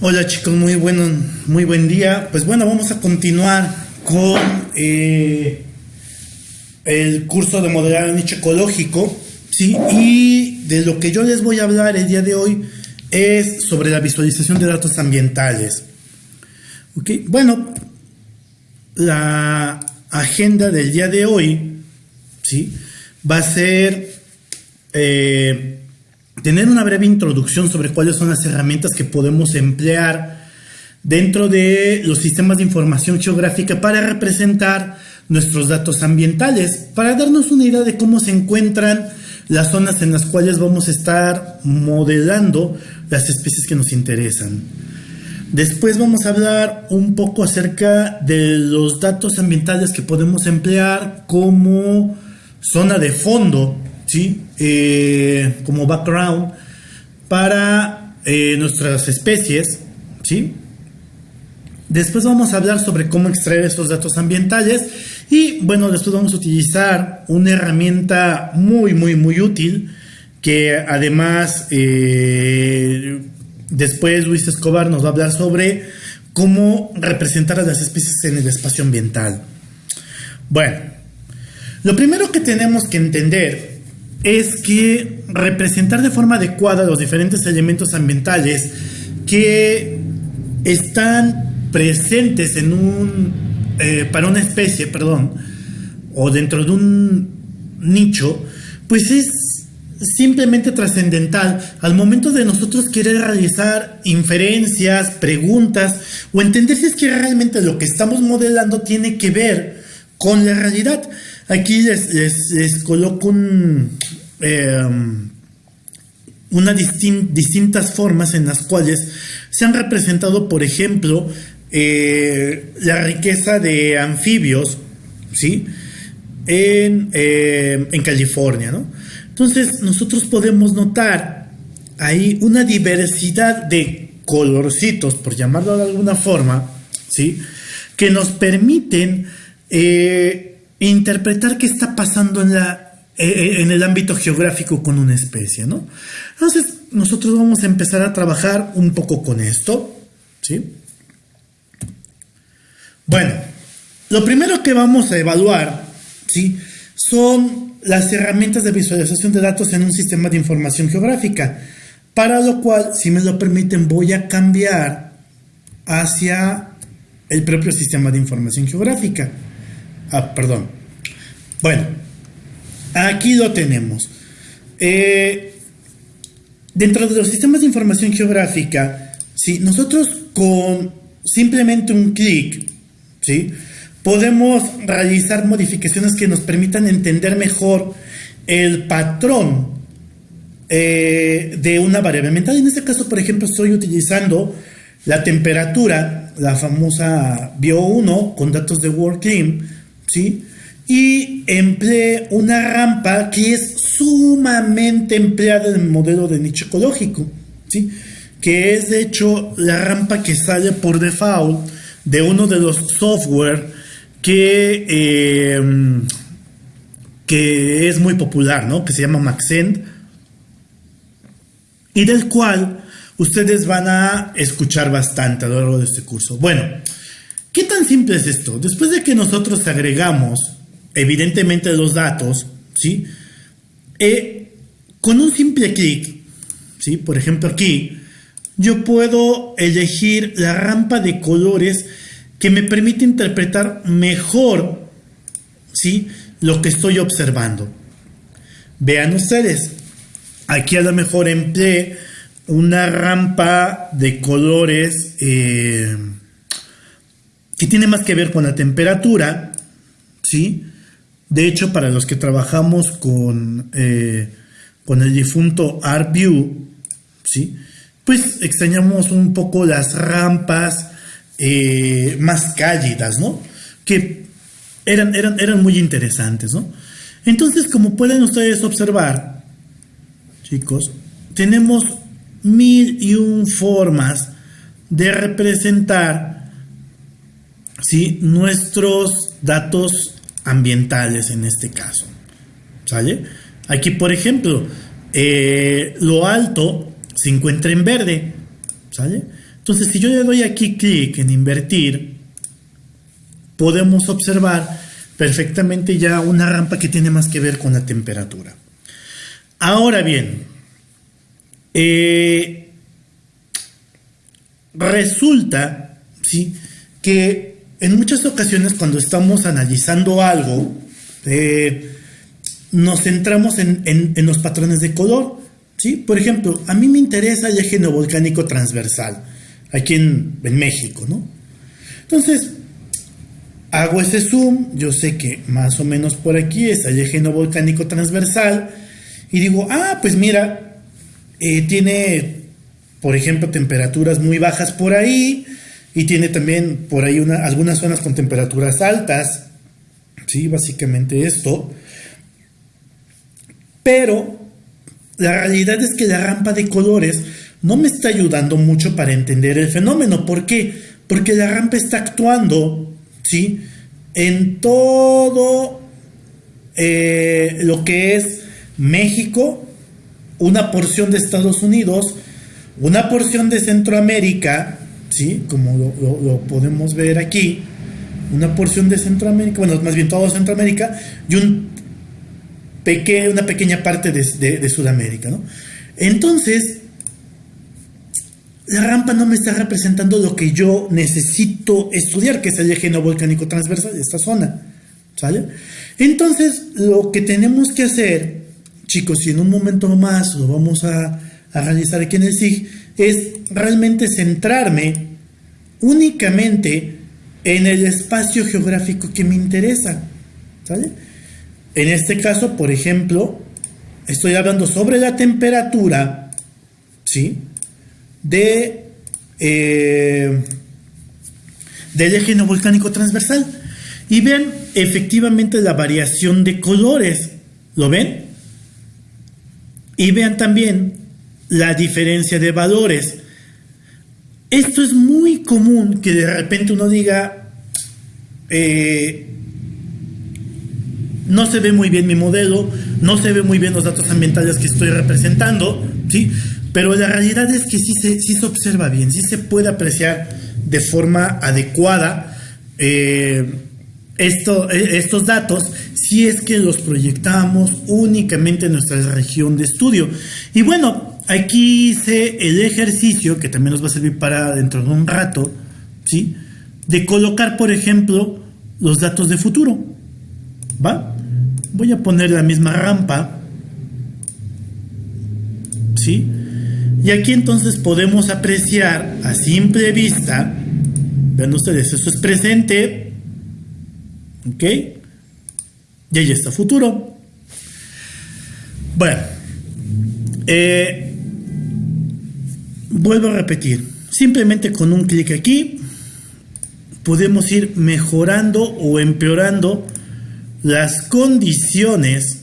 Hola chicos, muy bueno, muy buen día. Pues bueno, vamos a continuar con eh, el curso de modelado nicho ecológico, ¿sí? Y de lo que yo les voy a hablar el día de hoy es sobre la visualización de datos ambientales. ¿Ok? Bueno, la agenda del día de hoy, ¿sí? Va a ser... Eh, tener una breve introducción sobre cuáles son las herramientas que podemos emplear dentro de los sistemas de información geográfica para representar nuestros datos ambientales, para darnos una idea de cómo se encuentran las zonas en las cuales vamos a estar modelando las especies que nos interesan. Después vamos a hablar un poco acerca de los datos ambientales que podemos emplear como zona de fondo ¿sí? Eh, como background para eh, nuestras especies, ¿sí? Después vamos a hablar sobre cómo extraer esos datos ambientales y bueno, después vamos a utilizar una herramienta muy, muy, muy útil que además eh, después Luis Escobar nos va a hablar sobre cómo representar a las especies en el espacio ambiental. Bueno, lo primero que tenemos que entender es que representar de forma adecuada los diferentes elementos ambientales que están presentes en un eh, para una especie, perdón, o dentro de un nicho, pues es simplemente trascendental al momento de nosotros querer realizar inferencias, preguntas o entender si es que realmente lo que estamos modelando tiene que ver con la realidad. Aquí les, coloco un, em, unas distintas formas en las cuales se han representado, por ejemplo, eh, la riqueza de anfibios, ¿sí? En, em, en California, ¿no? Entonces, nosotros podemos notar ahí una diversidad de colorcitos, por llamarlo de alguna forma, ¿sí? Que nos permiten eh, interpretar qué está pasando en, la, eh, eh, en el ámbito geográfico con una especie, ¿no? Entonces, nosotros vamos a empezar a trabajar un poco con esto, ¿sí? Bueno, lo primero que vamos a evaluar, ¿sí? Son las herramientas de visualización de datos en un sistema de información geográfica, para lo cual, si me lo permiten, voy a cambiar hacia el propio sistema de información geográfica. Ah, perdón. Bueno, aquí lo tenemos. Eh, dentro de los sistemas de información geográfica, si nosotros con simplemente un clic, ¿sí? podemos realizar modificaciones que nos permitan entender mejor el patrón eh, de una variable mental. En este caso, por ejemplo, estoy utilizando la temperatura, la famosa Bio1 con datos de WorldClim, ¿sí? Y empleé una rampa que es sumamente empleada en el modelo de nicho ecológico, ¿sí? Que es de hecho la rampa que sale por default de uno de los software que, em, que es muy popular, ¿no? Que se llama Maxent y del cual ustedes van a escuchar bastante a lo largo de este curso. Bueno, ¿Qué tan simple es esto? Después de que nosotros agregamos, evidentemente, los datos, ¿sí? Eh, con un simple clic, ¿sí? Por ejemplo, aquí, yo puedo elegir la rampa de colores que me permite interpretar mejor, ¿sí? Lo que estoy observando. Vean ustedes, aquí a lo mejor empleé una rampa de colores. Eh, que tiene más que ver con la temperatura, ¿sí? De hecho, para los que trabajamos con, eh, con el difunto ArtView, ¿sí? Pues extrañamos un poco las rampas eh, más cálidas, ¿no? Que eran, eran, eran muy interesantes, ¿no? Entonces, como pueden ustedes observar, chicos, tenemos mil y un formas de representar ¿sí? nuestros datos ambientales en este caso. ¿Sale? Aquí, por ejemplo, eh, lo alto se encuentra en verde. ¿Sale? Entonces, si yo le doy aquí clic en invertir, podemos observar perfectamente ya una rampa que tiene más que ver con la temperatura. Ahora bien, eh, resulta ¿sí? que en muchas ocasiones cuando estamos analizando algo, eh, nos centramos en, los patrones de color. ¿sí? Por ejemplo, a mí me interesa el eje volcánico transversal, aquí en, en México. ¿no? Entonces, hago ese zoom, yo sé que más o menos por aquí es el eje volcánico transversal, y digo, ah, pues mira, eh, tiene, por ejemplo, temperaturas muy bajas por ahí, y tiene también por ahí una, algunas zonas con temperaturas altas, sí, básicamente esto. Pero la realidad es que la rampa de colores no me está ayudando mucho para entender el fenómeno. ¿Por qué? Porque la rampa está actuando, ¿sí? En todo eh, lo que es México, una porción de Estados Unidos, una porción de Centroamérica, ¿sí? Como lo, podemos ver aquí, una porción de Centroamérica, bueno, más bien todo Centroamérica, y un una pequeña parte de, Sudamérica, ¿no? Entonces, la rampa no me está representando lo que yo necesito estudiar, que es el eje no volcánico transversal de esta zona, ¿sale? Entonces, lo que tenemos que hacer, chicos, y en un momento más lo vamos a, a realizar aquí en el SIG, es realmente centrarme únicamente en el espacio geográfico que me interesa. En este caso, por ejemplo, estoy hablando sobre la temperatura, ¿sí? De, eh, del eje no volcánico transversal. Y vean efectivamente la variación de colores. ¿Lo ven? Y vean también la diferencia de valores. Esto es muy común que de repente uno diga, eh, no se ve muy bien mi modelo, no se ve muy bien los datos ambientales que estoy representando, ¿sí? Pero la realidad es que sí se, se observa bien, sí se puede apreciar de forma adecuada eh, esto, eh, estos datos si es que los proyectamos únicamente en nuestra región de estudio. Y bueno, aquí hice el ejercicio, que también nos va a servir para dentro de un rato, ¿sí? De colocar, por ejemplo, los datos de futuro. ¿Va? Voy a poner la misma rampa. ¿Sí? Y aquí entonces podemos apreciar a simple vista, vean ustedes, eso es presente, ¿ok? Y ahí está futuro. Bueno, eh, vuelvo a repetir, simplemente con un clic aquí podemos ir mejorando o empeorando las condiciones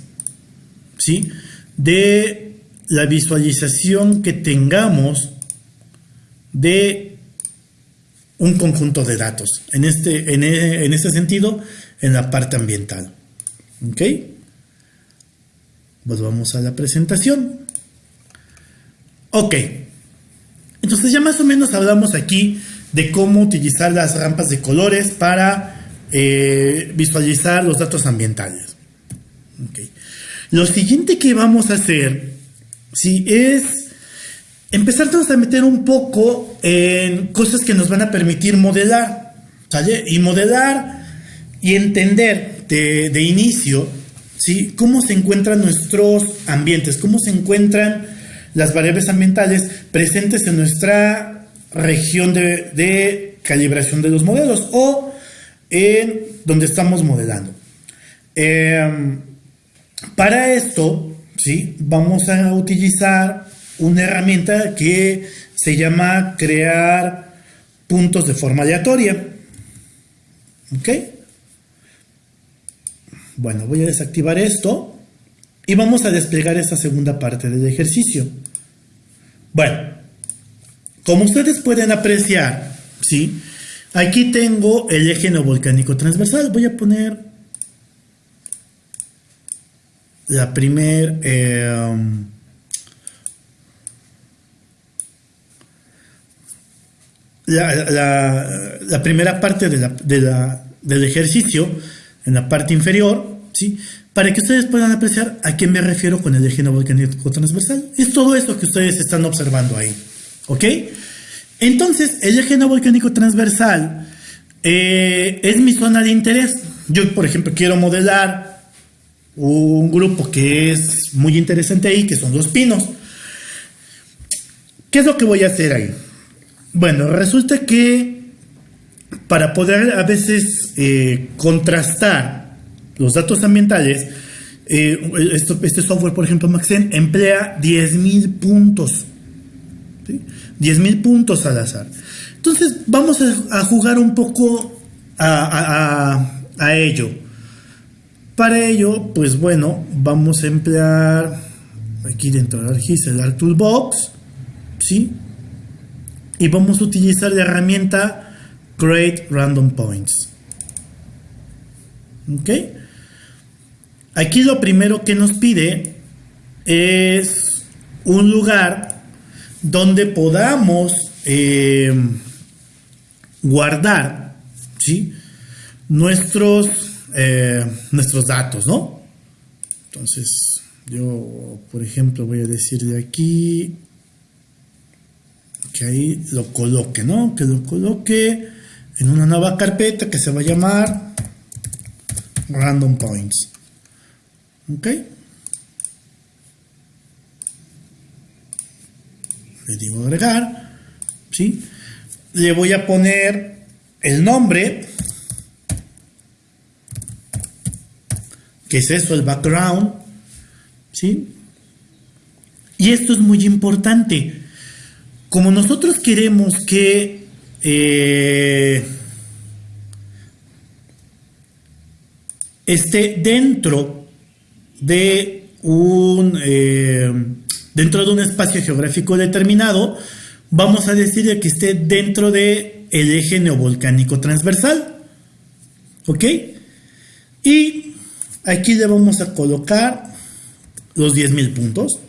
¿sí? de la visualización que tengamos de un conjunto de datos. En este, en, en este sentido, en la parte ambiental. ¿Ok? Pues vamos a la presentación. Ok. Entonces ya más o menos hablamos aquí de cómo utilizar las rampas de colores para eh, visualizar los datos ambientales. Lo siguiente que vamos a hacer sí, es empezar a meter un poco en cosas que nos van a permitir modelar. Y modelar y entender de, inicio ¿sí? cómo se encuentran nuestros ambientes, cómo se encuentran las variables ambientales presentes en nuestra región de, calibración de los modelos o en donde estamos modelando. Em, para esto, ¿sí? vamos a utilizar una herramienta que se llama crear puntos de forma aleatoria. ¿Ok? Bueno, voy a desactivar esto y vamos a desplegar esta segunda parte del ejercicio. Bueno, como ustedes pueden apreciar, ¿sí? Aquí tengo el eje no volcánico transversal. Voy a poner la primer... Eh, la, primera parte de la, del ejercicio, en la parte inferior, ¿sí? Para que ustedes puedan apreciar a qué me refiero con el eje volcánico transversal. Es todo esto que ustedes están observando ahí. ¿Ok? Entonces, el eje volcánico transversal eh, es mi zona de interés. Yo, por ejemplo, quiero modelar un grupo que es muy interesante ahí, que son los pinos. ¿Qué es lo que voy a hacer ahí? Bueno, resulta que para poder a veces eh, contrastar los datos ambientales, eh, este software, por ejemplo, Maxen, emplea 10.000 puntos. 10.000 puntos al azar. Entonces, vamos a, jugar un poco a, ello. Para ello, pues bueno, vamos a emplear aquí dentro del el Toolbox, ¿sí? y vamos a utilizar la herramienta Create Random Points. ¿Ok? Aquí lo primero que nos pide es un lugar donde podamos eh, guardar ¿sí? nuestros, eh, nuestros datos, ¿no? Entonces, yo, por ejemplo, voy a decirle aquí que ahí lo coloque, ¿no? Que lo coloque en una nueva carpeta que se va a llamar Random Points. ¿Ok? Le digo agregar, ¿sí? Le voy a poner el nombre, que es eso, el background, ¿sí? Y esto es muy importante como nosotros queremos que eh, esté dentro de un eh, dentro de un espacio geográfico determinado, vamos a decir que esté dentro de el eje neovolcánico transversal. ¿Ok? Y aquí le vamos a colocar los 10.000 puntos.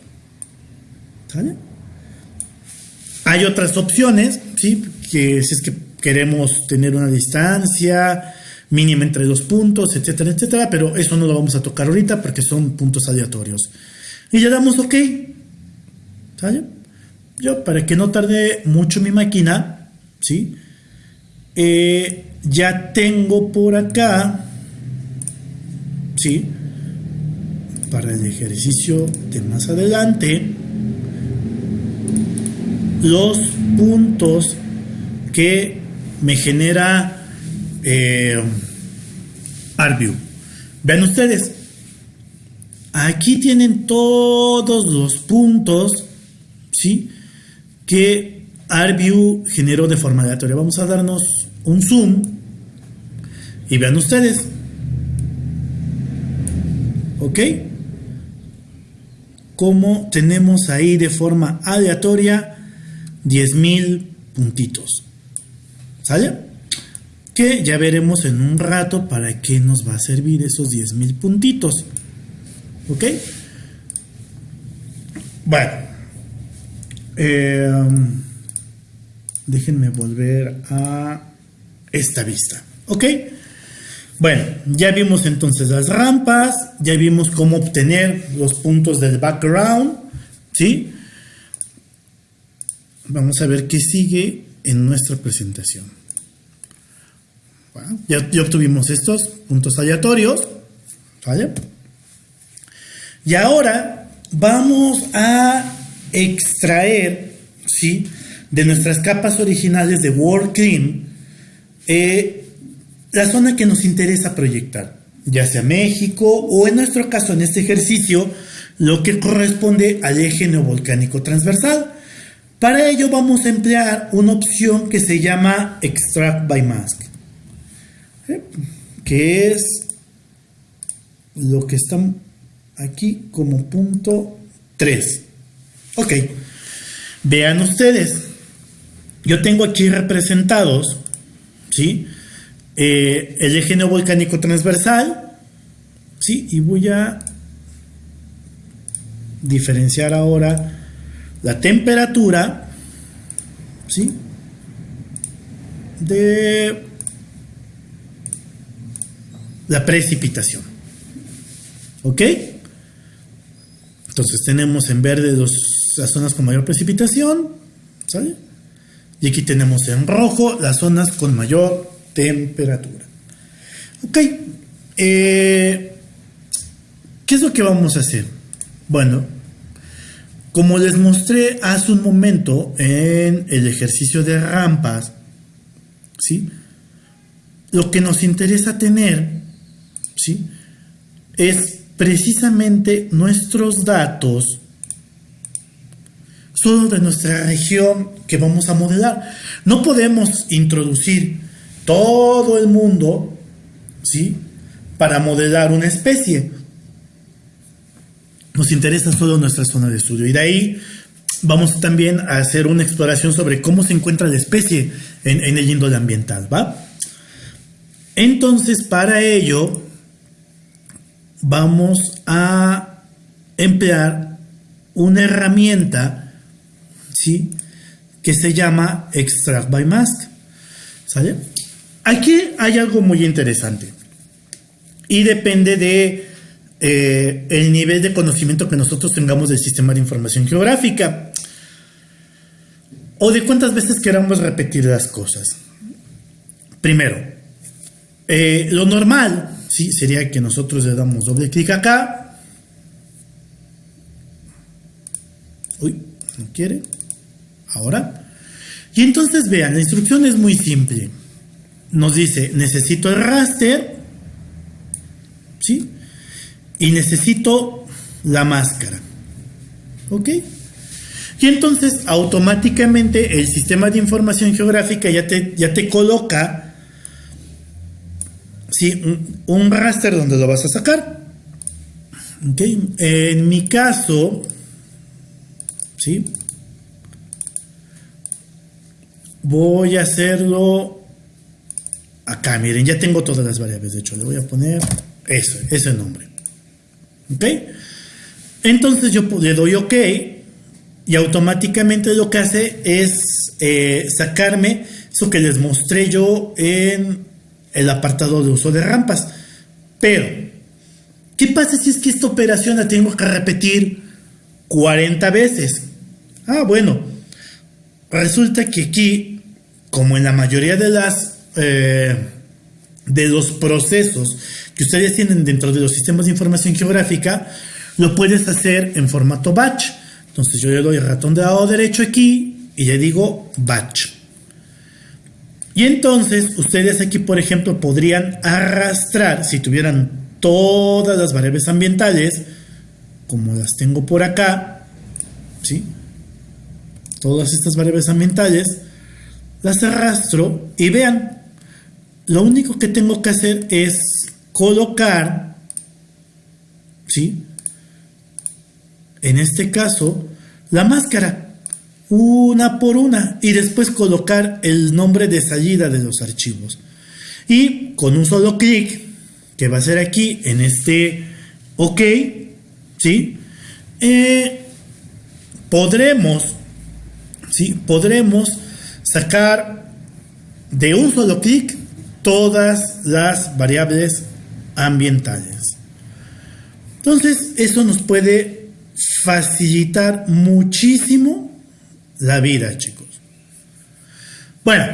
Hay otras opciones, ¿sí? Que si es que queremos tener una distancia mínima entre dos puntos, etcétera, etcétera, pero eso no lo vamos a tocar ahorita porque son puntos aleatorios. Y le damos OK. ¿Sale? Yo, para que no tarde mucho mi máquina, ¿sí? Eh, ya tengo por acá, ¿sí? Para el ejercicio de más adelante, los puntos que me genera eh, ArcView. Vean ustedes, aquí tienen todos los puntos ¿sí? que ArcView generó de forma aleatoria. Vamos a darnos un zoom y vean ustedes. ¿Ok? Como tenemos ahí de forma aleatoria 10.000 puntitos. ¿Sale? Que ya veremos en un rato para qué nos va a servir esos 10.000 puntitos. ¿Ok? Bueno. Em, déjenme volver a esta vista. ¿Ok? Bueno, ya vimos entonces las rampas, ya vimos cómo obtener los puntos del background, ¿sí? Vamos a ver qué sigue en nuestra presentación. Ya, obtuvimos estos puntos aleatorios. Y ahora vamos a extraer ¿sí? de nuestras capas originales de WorldClean eh, la zona que nos interesa proyectar, ya sea México o en nuestro caso en este ejercicio lo que corresponde al eje neovolcánico transversal. Para ello vamos a emplear una opción que se llama Extract by Mask. Que es lo que está aquí como punto 3. Ok, vean ustedes, yo tengo aquí representados, ¿sí? Eh, el eje neovolcánico transversal, ¿sí? Y voy a diferenciar ahora la temperatura, ¿sí? de la precipitación. ¿Ok? Entonces tenemos en verde las zonas con mayor precipitación, ¿sale? Y aquí tenemos en rojo las zonas con mayor temperatura. Ok, eh, ¿qué es lo que vamos a hacer? Bueno, como les mostré hace un momento en el ejercicio de rampas, ¿sí? Lo que nos interesa tener, ¿sí? Es precisamente nuestros datos solo de nuestra región que vamos a modelar. No podemos introducir todo el mundo, ¿sí? Para modelar una especie. Nos interesa solo nuestra zona de estudio. Y de ahí vamos también a hacer una exploración sobre cómo se encuentra la especie en, el índole ambiental, ¿va? Entonces, para ello, vamos a emplear una herramienta, ¿sí? Que se llama Extract by Mask, ¿sale? Aquí hay algo muy interesante y depende de eh, el nivel de conocimiento que nosotros tengamos del sistema de información geográfica o de cuántas veces queramos repetir las cosas. Primero, eh, lo normal ¿sí? sería que nosotros le damos doble clic acá. Uy, no quiere. Ahora. Y entonces vean, la instrucción es muy simple nos dice, necesito el raster, ¿sí? Y necesito la máscara, ¿ok? Y entonces automáticamente el sistema de información geográfica ya te, ya te coloca, ¿sí? Un, raster donde lo vas a sacar. ¿ok? En mi caso, ¿sí? Voy a hacerlo acá, miren, ya tengo todas las variables, de hecho, le voy a poner ese nombre. ¿Ok? Entonces yo le doy OK y automáticamente lo que hace es eh, sacarme eso que les mostré yo en el apartado de uso de rampas. Pero, ¿qué pasa si es que esta operación la tengo que repetir 40 veces? Ah, bueno, resulta que aquí, como en la mayoría de las eh, de los procesos que ustedes tienen dentro de los sistemas de información geográfica, lo puedes hacer en formato batch. Entonces yo le doy el ratón de lado derecho aquí y le digo batch. Y entonces ustedes aquí, por ejemplo, podrían arrastrar, si tuvieran todas las variables ambientales, como las tengo por acá, ¿sí? Todas estas variables ambientales, las arrastro y vean, lo único que tengo que hacer es colocar, ¿sí? En este caso, la máscara, una por una, y después colocar el nombre de salida de los archivos. Y con un solo clic, que va a ser aquí, en este OK, ¿sí? Eh, podremos, ¿sí? Podremos sacar de un solo clic todas las variables ambientales. Entonces, eso nos puede facilitar muchísimo la vida, chicos. Bueno,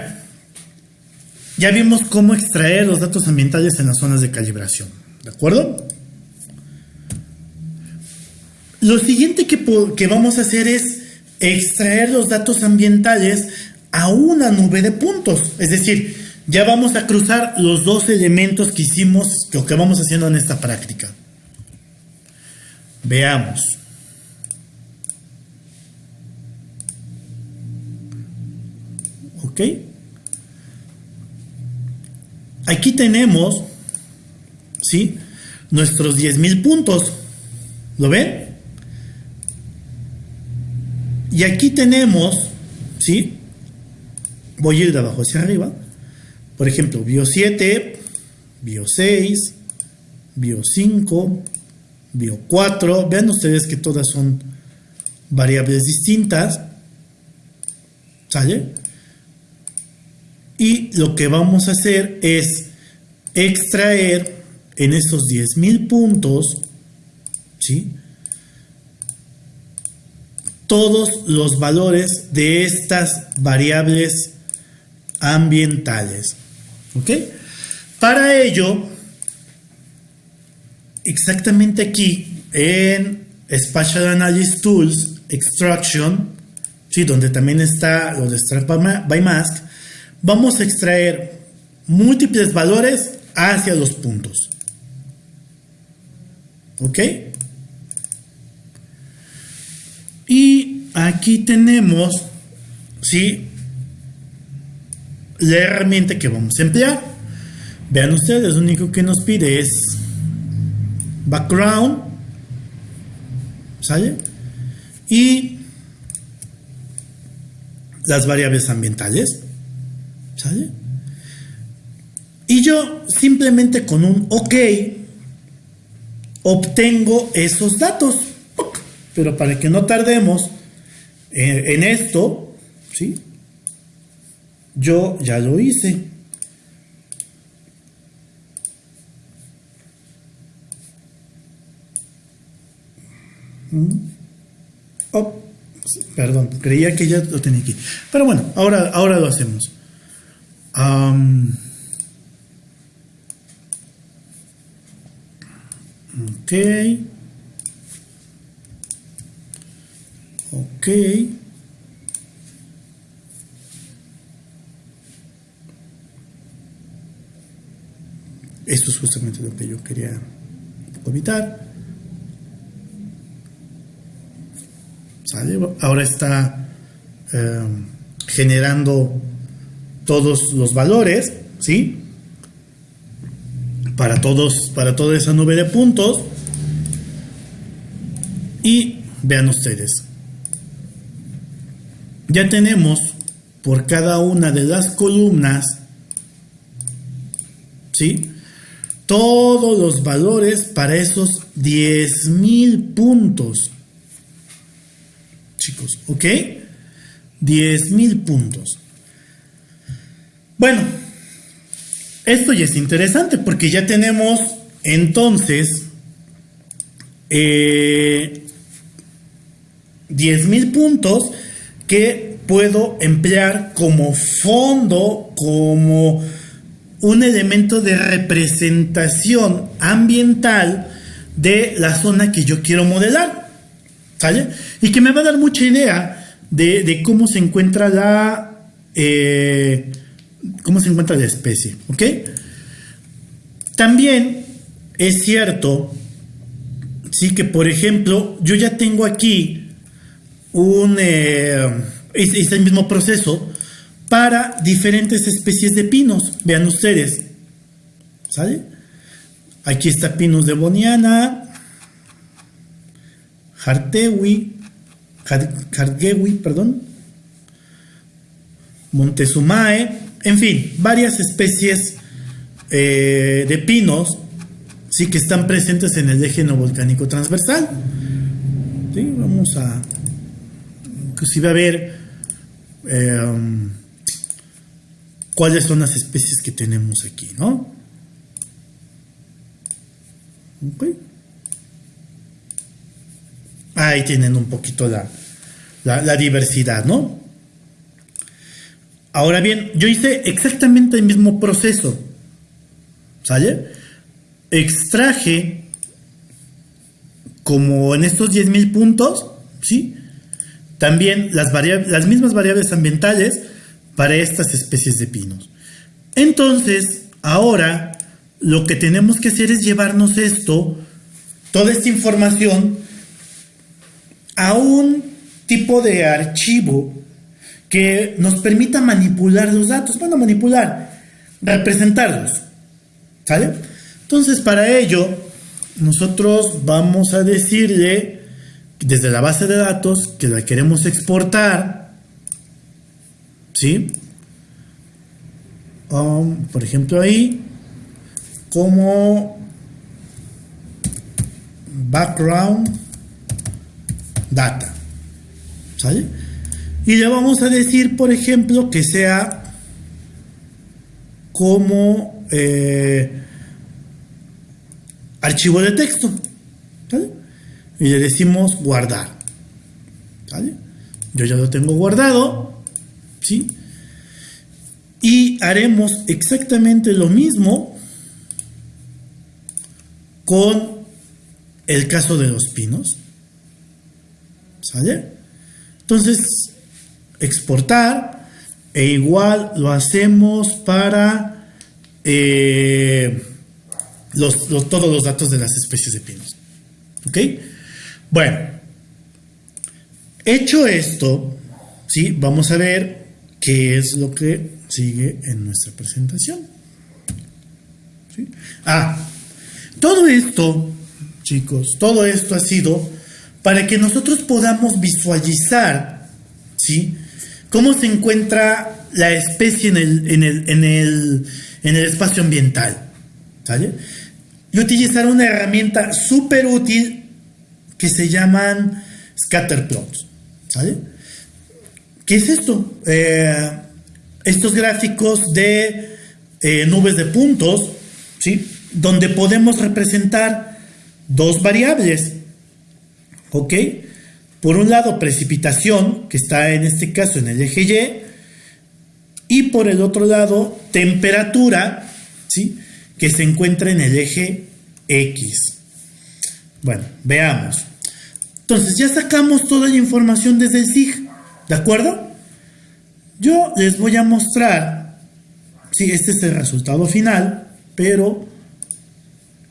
ya vimos cómo extraer los datos ambientales en las zonas de calibración, ¿de acuerdo? Lo siguiente que, que vamos a hacer es extraer los datos ambientales a una nube de puntos, es decir, ya vamos a cruzar los dos elementos que hicimos, lo que vamos haciendo en esta práctica. Veamos. ¿Ok? Aquí tenemos, ¿sí? Nuestros 10.000 puntos. ¿Lo ven? Y aquí tenemos, ¿sí? Voy a ir de abajo hacia arriba por ejemplo, bio 7, bio 6, bio 5, bio 4. Vean ustedes que todas son variables distintas. ¿Sale? Y lo que vamos a hacer es extraer en esos 10.000 puntos, ¿sí? Todos los valores de estas variables ambientales. ¿Ok? Para ello, exactamente aquí en Spatial Analysis Tools, Extraction, ¿sí? donde también está lo de Extract by Mask, vamos a extraer múltiples valores hacia los puntos. ¿Ok? Y aquí tenemos, ¿sí? La herramienta que vamos a emplear. Vean ustedes, lo único que nos pide es background, ¿sale? Y las variables ambientales, ¿sale? Y yo simplemente con un OK obtengo esos datos. Pero para que no tardemos en, esto, ¿sí? Yo ya lo hice. Mm. Oh, perdón, creía que ya lo tenía aquí. Pero bueno, ahora, ahora lo hacemos. Ok. Ok. Esto es justamente lo que yo quería evitar. ¿Sale? Ahora está eh, generando todos los valores, ¿sí? para todos, para toda esa nube de puntos. Y vean ustedes. Ya tenemos por cada una de las columnas, ¿sí? Todos los valores para esos 10.000 puntos. Chicos, ¿ok? 10.000 puntos. Bueno, esto ya es interesante porque ya tenemos entonces eh, 10.000 puntos que puedo emplear como fondo, como un elemento de representación ambiental de la zona que yo quiero modelar. ¿Sale? Y que me va a dar mucha idea de, cómo se encuentra la... Eh, cómo se encuentra la especie, ¿ok? También es cierto, sí que por ejemplo, yo ya tengo aquí un, eh, este mismo proceso para diferentes especies de pinos, vean ustedes, ¿sale? Aquí está Pinus de Boniana, Hartewi, Hargewi, perdón, Montezumae, en fin, varias especies eh, de pinos sí que están presentes en el eje volcánico transversal. Vamos a inclusive a ver eh, cuáles son las especies que tenemos aquí, ¿no? Ahí tienen un poquito la, la diversidad, ¿no? Ahora bien, yo hice exactamente el mismo proceso. ¿Sale? Extraje como en estos 10.000 puntos, ¿sí? También las, las mismas variables ambientales para estas especies de pinos. Entonces, ahora lo que tenemos que hacer es llevarnos esto, toda esta información, a un tipo de archivo que nos permita manipular los datos. Bueno, manipular, representarlos. ¿Sale? Entonces, para ello, nosotros vamos a decirle desde la base de datos que la queremos exportar. ¿Sí? Um, por ejemplo, ahí, como background data. ¿Sale? Y le vamos a decir, por ejemplo, que sea como eh, archivo de texto. Y le decimos guardar. Yo ya lo tengo guardado. ¿sí? Y haremos exactamente lo mismo con el caso de los pinos. ¿Sale? Entonces, exportar e igual lo hacemos para eh, todos los datos de las especies de pinos. ¿Ok? Bueno, hecho esto, ¿sí? vamos a ver qué es lo que sigue en nuestra presentación. Ah, todo esto, chicos, todo esto ha sido para que nosotros podamos visualizar, ¿sí? Cómo se encuentra la especie en el, en el, en el, en el espacio ambiental, ¿sale? Y utilizar una herramienta súper útil que se llaman scatterplots, ¿sale? ¿Qué es esto? Eh, estos gráficos de eh, nubes de puntos, ¿sí? donde podemos representar dos variables. ¿Ok? Por un lado, precipitación, que está en este caso en el eje Y, y por el otro lado, temperatura, ¿sí? que se encuentra en el eje X. Bueno, veamos. Entonces, ya sacamos toda la información desde el SIG, ¿de acuerdo? Yo les voy a mostrar, sí, este es el resultado final, pero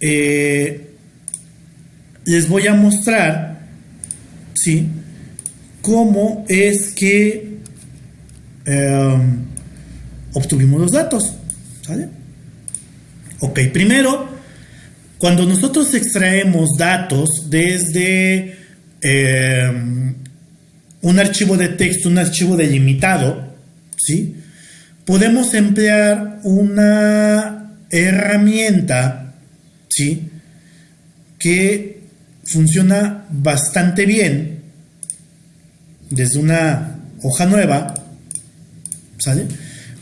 eh, les voy a mostrar, ¿sí? Cómo es que em, obtuvimos los datos, ¿sale? Ok, primero, cuando nosotros extraemos datos desde em, un archivo de texto, un archivo delimitado, ¿sí? Podemos emplear una herramienta ¿sí? Que funciona bastante bien desde una hoja nueva, ¿sale?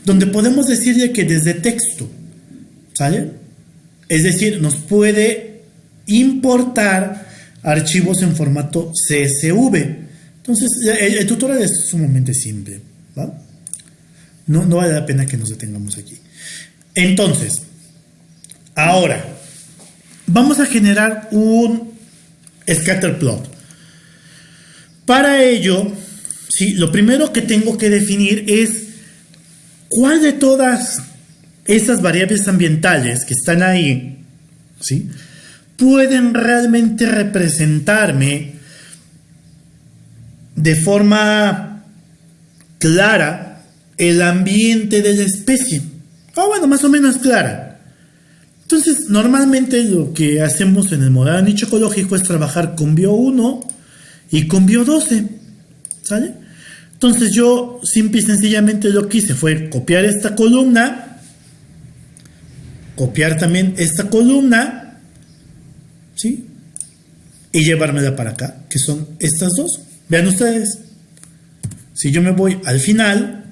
Donde podemos decirle que desde texto, ¿sale? Es decir, nos puede importar archivos en formato CSV. Entonces, el, tutorial es sumamente simple, No, no vale la pena que nos detengamos aquí. Entonces, ahora, vamos a generar un scatter plot. Para ello, sí, lo primero que tengo que definir es cuál de todas esas variables ambientales que están ahí, ¿sí? pueden realmente representarme de forma clara el ambiente de la especie. Ah, bueno, más o menos clara. Entonces, normalmente lo que hacemos en el modelo nicho ecológico es trabajar con bio 1 y con bio 12. ¿Sale? Entonces yo simple y sencillamente lo que hice fue copiar esta columna, copiar también esta columna, ¿sí? Y llevármela para acá, que son estas dos. Vean ustedes, si yo me voy al final,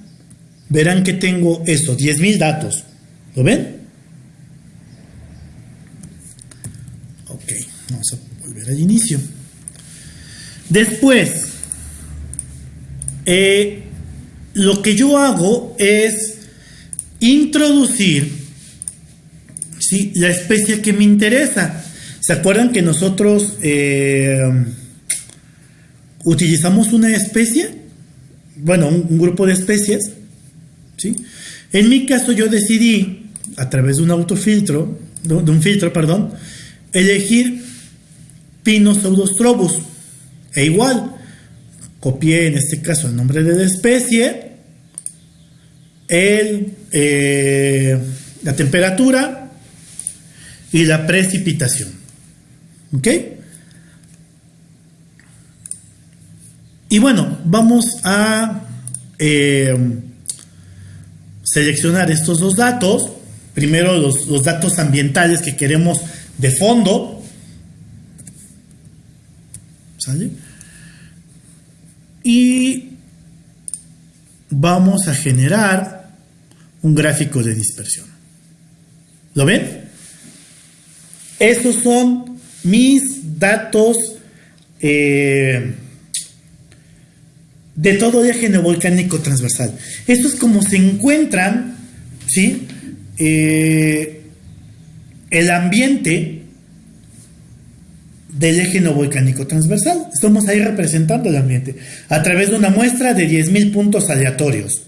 verán que tengo esos 10.000 datos. ¿Lo ven? Vamos a volver al inicio. Después, eh, lo que yo hago es introducir la especie que me interesa. ¿Se acuerdan que nosotros eh, utilizamos una especie? Bueno, un, grupo de especies. ¿sí? En mi caso yo decidí, a través de un autofiltro, de un filtro, perdón, elegir Pinosaurus E igual, copié en este caso el nombre de la especie, el, eh, la temperatura y la precipitación. ¿Ok? Y bueno, vamos a eh, seleccionar estos dos datos. Primero los, los datos ambientales que queremos de fondo y vamos a generar un gráfico de dispersión. ¿Lo ven? Estos son mis datos eh, de todo el eje neovolcánico transversal. Esto es como se encuentran, ¿sí? Eh, el ambiente del eje neovolcánico transversal. Estamos ahí representando el ambiente a través de una muestra de 10.000 puntos aleatorios.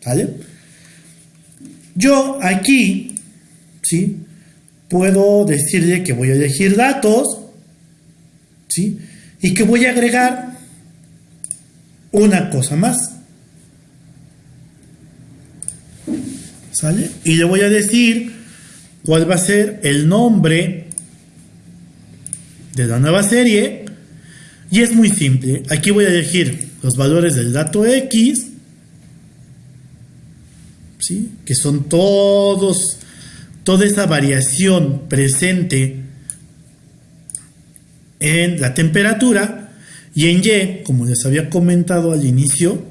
¿Sale? Yo aquí, ¿sí? Puedo decirle que voy a elegir datos, ¿sí? Y que voy a agregar una cosa más. ¿Sale? Y le voy a decir cuál va a ser el nombre de la nueva serie. Y es muy simple. Aquí voy a elegir los valores del dato X, ¿sí? que son todos, toda esa variación presente en la temperatura. Y en Y, como les había comentado al inicio,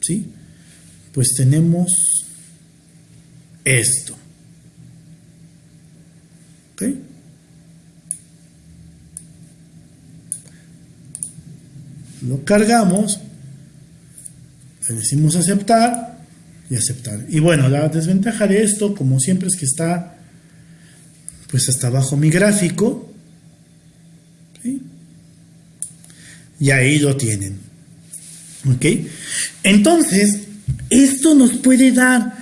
¿sí? pues tenemos esto. ¿Ok? Lo cargamos, le decimos aceptar y aceptar. Y bueno, la desventaja de esto, como siempre, es que está pues hasta abajo mi gráfico. Y ahí lo tienen. ¿Ok? Entonces, esto nos puede dar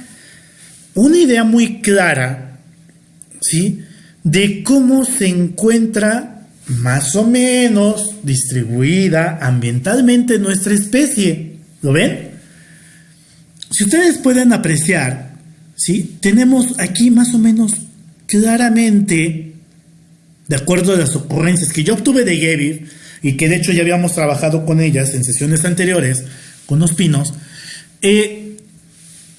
una idea muy clara, ¿sí? De cómo se encuentra más o menos distribuida ambientalmente nuestra especie. ¿Lo ven? Si ustedes pueden apreciar, ¿sí? tenemos aquí más o menos claramente, de acuerdo a las ocurrencias que yo obtuve de Gebir, y que de hecho ya habíamos trabajado con ellas en sesiones anteriores, con los pinos, eh,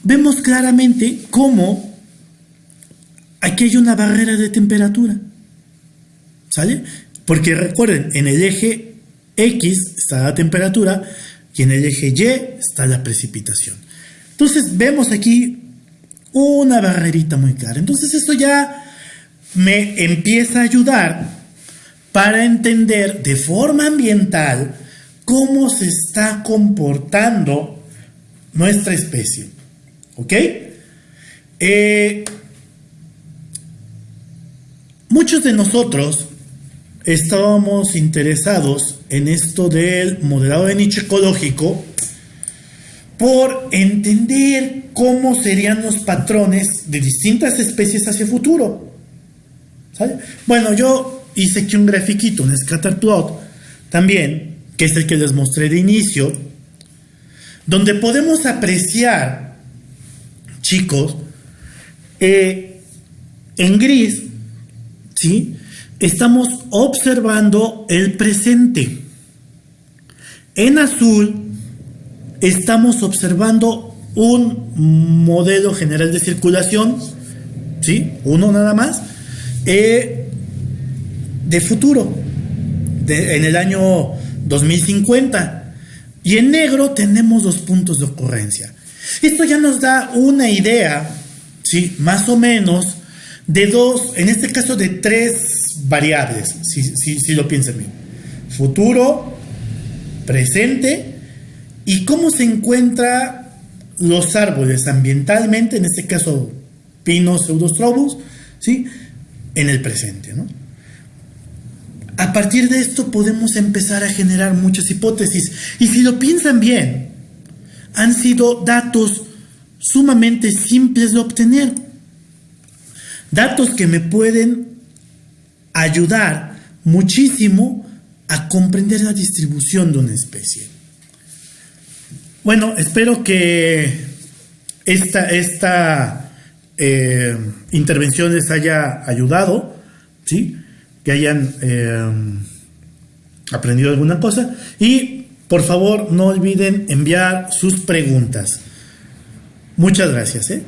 vemos claramente cómo aquí hay una barrera de temperatura. ¿Sale? Porque recuerden, en el eje X está la temperatura y en el eje Y está la precipitación. Entonces vemos aquí una barrerita muy clara. Entonces esto ya me empieza a ayudar para entender de forma ambiental cómo se está comportando nuestra especie. ¿Ok? Eh, muchos de nosotros estábamos interesados en esto del modelado de nicho ecológico por entender cómo serían los patrones de distintas especies hacia el futuro. Bueno, yo hice aquí un grafiquito, un scatter plot, también, que es el que les mostré de inicio, donde podemos apreciar, chicos, eh, en gris, ¿sí? Estamos observando el presente. En azul estamos observando un modelo general de circulación, ¿sí? Uno nada más, eh, de futuro, en el año 2050. Y en negro tenemos los puntos de ocurrencia. Esto ya nos da una idea, ¿sí? Más o menos, de dos, en este caso de tres variables, si, lo piensan bien. Futuro, presente y cómo se encuentran los árboles ambientalmente, en este caso pinos, pseudostrobus, ¿sí? en el presente. A partir de esto podemos empezar a generar muchas hipótesis. Y si lo piensan bien, han sido datos sumamente simples de obtener. Datos que me pueden ayudar muchísimo a comprender la distribución de una especie. Bueno, espero que esta, esta eh, intervención les haya ayudado, ¿sí? que hayan eh, aprendido alguna cosa y por favor no olviden enviar sus preguntas. Muchas gracias. ¿eh?